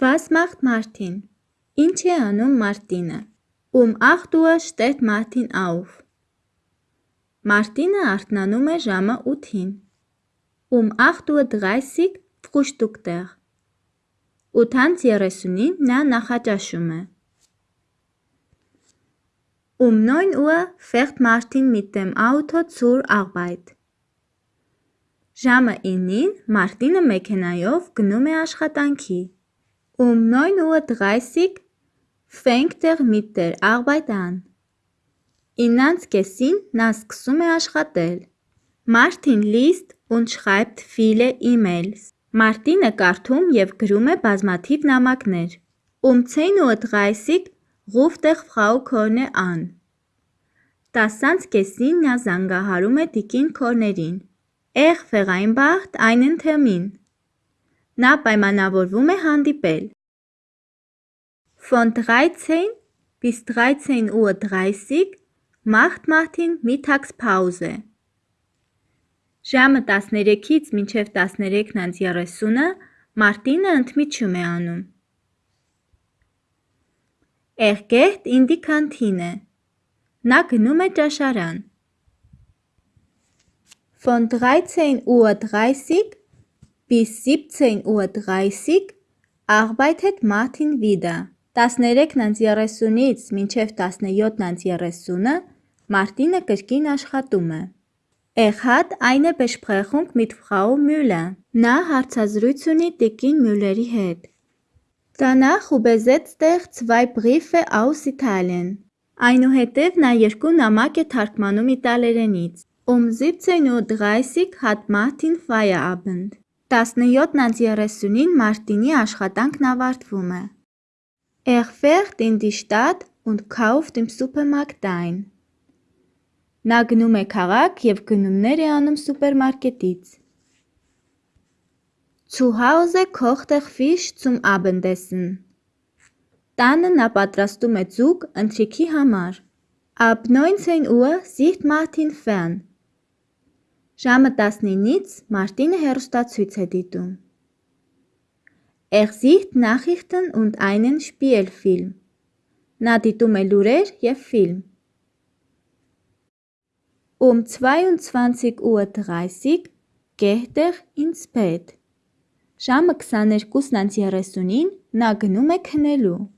Macht Martin? Ինչ է անում Մարտինը։ 8 Uhr steht Martin auf. Մարտինը արթնանում է ժամը 8-ին։ Um 8:30 frühstückt er. 8:30-ին նա նախաճաշում է։ Um 9 Uhr fährt Martin mit dem Auto zur Arbeit. Ժամը 9-ին Մարտինը մեքենայով գնում է աշխատանքի։ Um 9:30 Uhr er mit der Arbeit an. 9:30-ին նա սկսում է աշխատել։ Martin liest und schreibt viele E-Mails. Մարտինը կարդում և գրում է բազմաթիվ նամակներ։ Um 10:30 ruft er Frau Korne an. 10:30-ին նա զանգահարում է տիկին Քորներին։ Er vereinbart einen Termin. Նա պայմանավորվում է հանդիպել։ Von 13 bis 13:30 Uhr macht Martin Mittagspause. Ժամը 13-ից մինչև 13:30-ը Մարտինը ընդմիջում է անում։ Er geht in die Kantine. Նա գնում է ճաշարան։ Von 13:30 Uhr bis 17:30 Uhr arbeitet Martin wieder. 13:30-ից մինչև 17:30-ը Մարտինը կրկին աշխատում է։ Er hat eine Besprechung mit Frau Müller. Նա հարցազրույց ունի տիկին Մյուլերի հետ։ Danach übersetzt er zwei Briefe aus Italien. Այնուհետև նա երկու նամակ է թարգմանում իտալերենից։ Um 17:30 hat Martin Feierabend. 17:30-ին Մարտինի աշխատանքն ավարտվում է։ Er fährt in die Stadt und kauft im Supermarkt ein. Նա գնում է քաղաք և գնումներ է անում սուպերմարկետից։ Zu Hause kocht er Fisch zum Abendessen. Տանը նա պատրաստում է ձուկ ընթրիքի համար։ Ab 19 Uhr sieht Martin fern. Ժամը 19-ից Մարտինը հեռուստացույց է դիտում։ Sieht Nachrichten und einen Spielfilm. Նա դիտում է լուրեր և ֆիլմ։ Um 22:30 Uhr geht er ins Bett. Ժամը 22:30-ին նա գնում է քնելու։